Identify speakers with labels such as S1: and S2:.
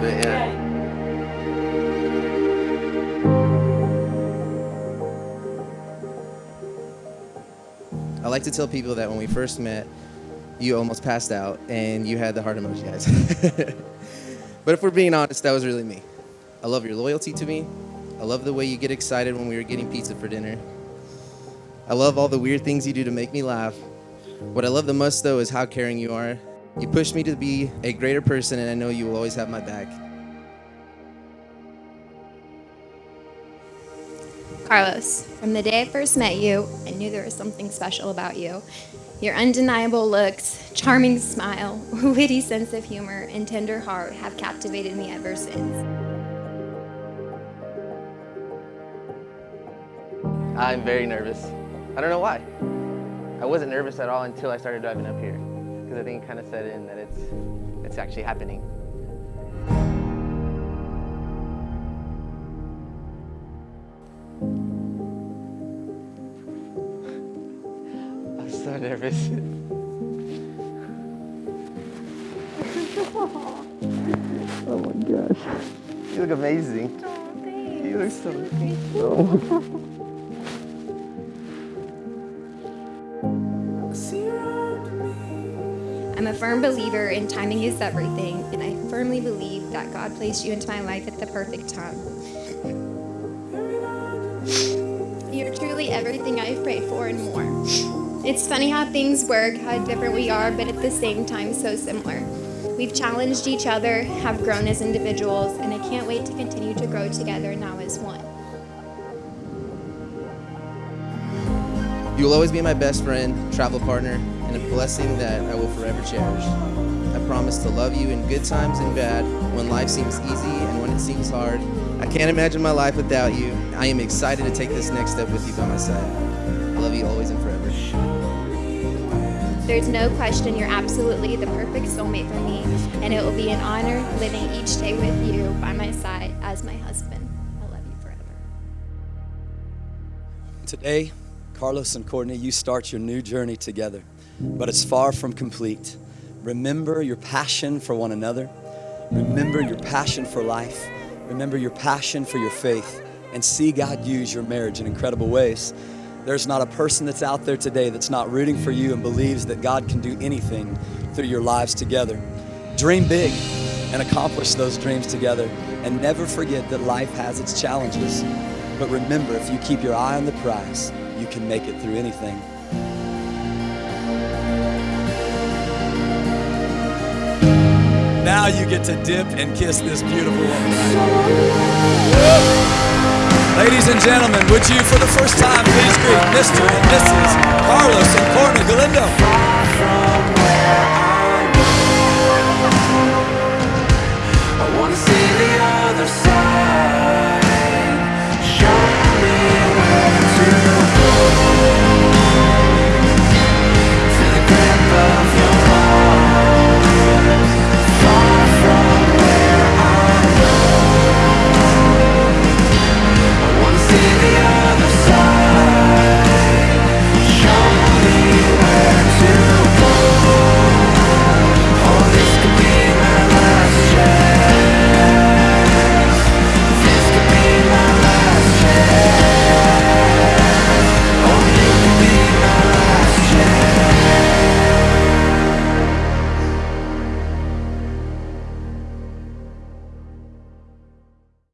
S1: little bit, yeah.
S2: I like to tell people that when we first met, you almost passed out and you had the heart emoji eyes. but if we're being honest, that was really me. I love your loyalty to me. I love the way you get excited when we were getting pizza for dinner. I love all the weird things you do to make me laugh. What I love the most, though, is how caring you are. You pushed me to be a greater person, and I know you will always have my back.
S3: Carlos, from the day I first met you, I knew there was something special about you. Your undeniable looks, charming smile, witty sense of humor, and tender heart have captivated me ever since.
S1: I'm very nervous. I don't know why. I wasn't nervous at all until I started driving up here. Because I think it kind of set in that it's, it's actually happening. I'm so nervous. oh my gosh. You look amazing.
S3: Oh, thanks.
S1: You look so oh.
S3: I'm a firm believer in timing is everything, and I firmly believe that God placed you into my life at the perfect time. You're truly everything I've prayed for and more. It's funny how things work, how different we are, but at the same time, so similar. We've challenged each other, have grown as individuals, and I can't wait to continue to grow together now as one.
S2: You will always be my best friend, travel partner, and a blessing that I will forever cherish. I promise to love you in good times and bad, when life seems easy and when it seems hard. I can't imagine my life without you. I am excited to take this next step with you by my side. I love you always and forever.
S3: There's no question you're absolutely the perfect soulmate for me, and it will be an honor living each day with you by my side as my husband. I love you forever.
S4: Today, Carlos and Courtney, you start your new journey together, but it's far from complete. Remember your passion for one another. Remember your passion for life. Remember your passion for your faith and see God use your marriage in incredible ways. There's not a person that's out there today that's not rooting for you and believes that God can do anything through your lives together. Dream big and accomplish those dreams together. And never forget that life has its challenges. But remember, if you keep your eye on the prize, you can make it through anything. you get to dip and kiss this beautiful woman. Ladies and gentlemen, would you for the first time please greet Mr. and Mrs. Carlos and Courtney Galindo?